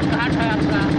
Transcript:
कौन कौन